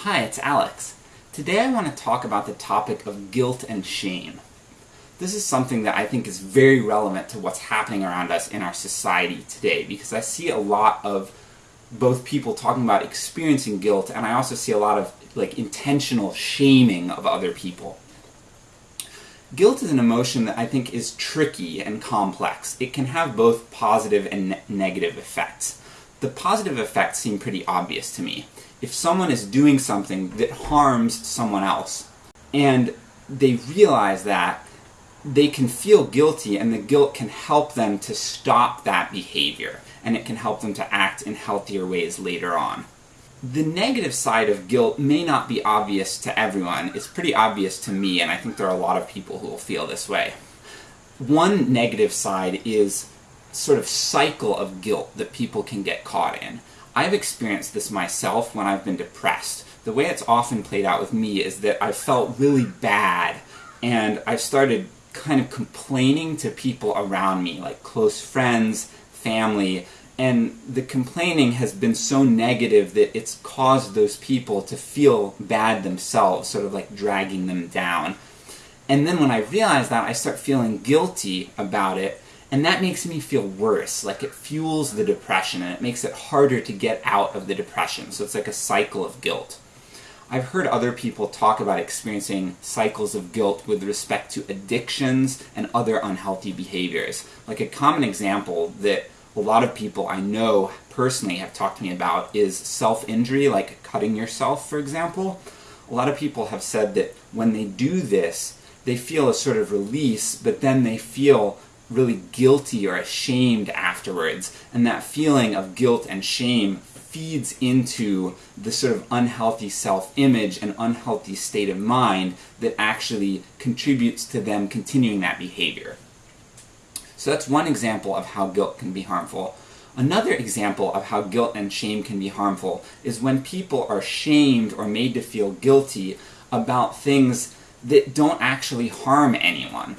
Hi, it's Alex. Today I want to talk about the topic of guilt and shame. This is something that I think is very relevant to what's happening around us in our society today, because I see a lot of both people talking about experiencing guilt, and I also see a lot of like intentional shaming of other people. Guilt is an emotion that I think is tricky and complex. It can have both positive and ne negative effects. The positive effects seem pretty obvious to me. If someone is doing something that harms someone else, and they realize that, they can feel guilty, and the guilt can help them to stop that behavior, and it can help them to act in healthier ways later on. The negative side of guilt may not be obvious to everyone. It's pretty obvious to me, and I think there are a lot of people who will feel this way. One negative side is sort of cycle of guilt that people can get caught in. I've experienced this myself when I've been depressed. The way it's often played out with me is that I've felt really bad, and I've started kind of complaining to people around me, like close friends, family, and the complaining has been so negative that it's caused those people to feel bad themselves, sort of like dragging them down. And then when I realize that, I start feeling guilty about it, and that makes me feel worse, like it fuels the depression, and it makes it harder to get out of the depression, so it's like a cycle of guilt. I've heard other people talk about experiencing cycles of guilt with respect to addictions and other unhealthy behaviors. Like a common example that a lot of people I know personally have talked to me about is self-injury, like cutting yourself, for example. A lot of people have said that when they do this, they feel a sort of release, but then they feel really guilty or ashamed afterwards, and that feeling of guilt and shame feeds into the sort of unhealthy self-image and unhealthy state of mind that actually contributes to them continuing that behavior. So that's one example of how guilt can be harmful. Another example of how guilt and shame can be harmful is when people are shamed or made to feel guilty about things that don't actually harm anyone.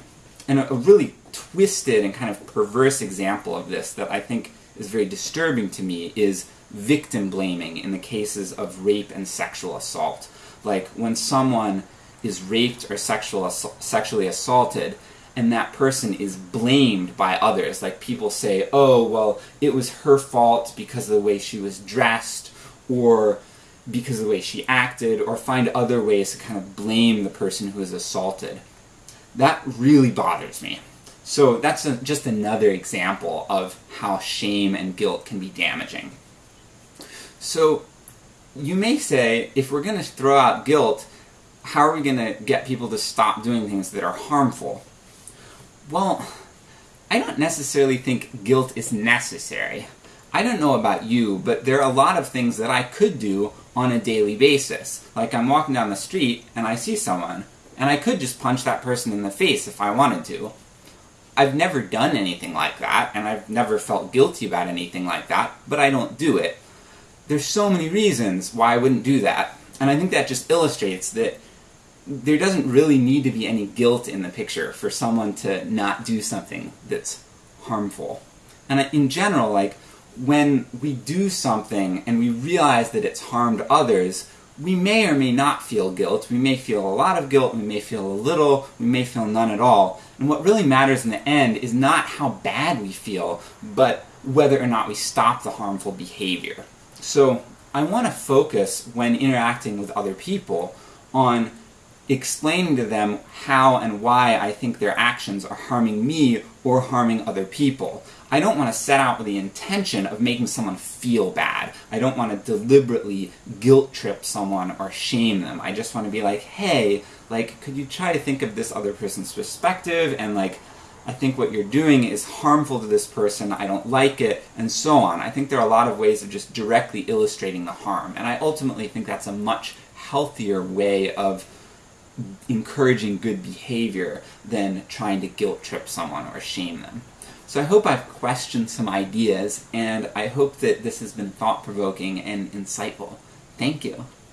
And a, really twisted and kind of perverse example of this that I think is very disturbing to me is victim blaming in the cases of rape and sexual assault. Like, when someone is raped or sexual sexually assaulted, and that person is blamed by others. Like people say, oh, well, it was her fault because of the way she was dressed, or because of the way she acted, or find other ways to kind of blame the person who was assaulted. That really bothers me. So that's a, just another example of how shame and guilt can be damaging. So you may say, if we're going to throw out guilt, how are we going to get people to stop doing things that are harmful? Well, I don't necessarily think guilt is necessary. I don't know about you, but there are a lot of things that I could do on a daily basis. Like I'm walking down the street and I see someone, and I could just punch that person in the face if I wanted to. I've never done anything like that, and I've never felt guilty about anything like that, but I don't do it. There's so many reasons why I wouldn't do that, and I think that just illustrates that there doesn't really need to be any guilt in the picture for someone to not do something that's harmful. And in general, like, when we do something and we realize that it's harmed others, we may or may not feel guilt. We may feel a lot of guilt, we may feel a little, we may feel none at all. And what really matters in the end is not how bad we feel, but whether or not we stop the harmful behavior. So, I want to focus, when interacting with other people, on explaining to them how and why I think their actions are harming me or harming other people. I don't want to set out with the intention of making someone feel bad. I don't want to deliberately guilt trip someone or shame them. I just want to be like, hey, like, could you try to think of this other person's perspective, and like, I think what you're doing is harmful to this person, I don't like it, and so on. I think there are a lot of ways of just directly illustrating the harm, and I ultimately think that's a much healthier way of encouraging good behavior than trying to guilt trip someone or shame them. So I hope I've questioned some ideas, and I hope that this has been thought-provoking and insightful. Thank you.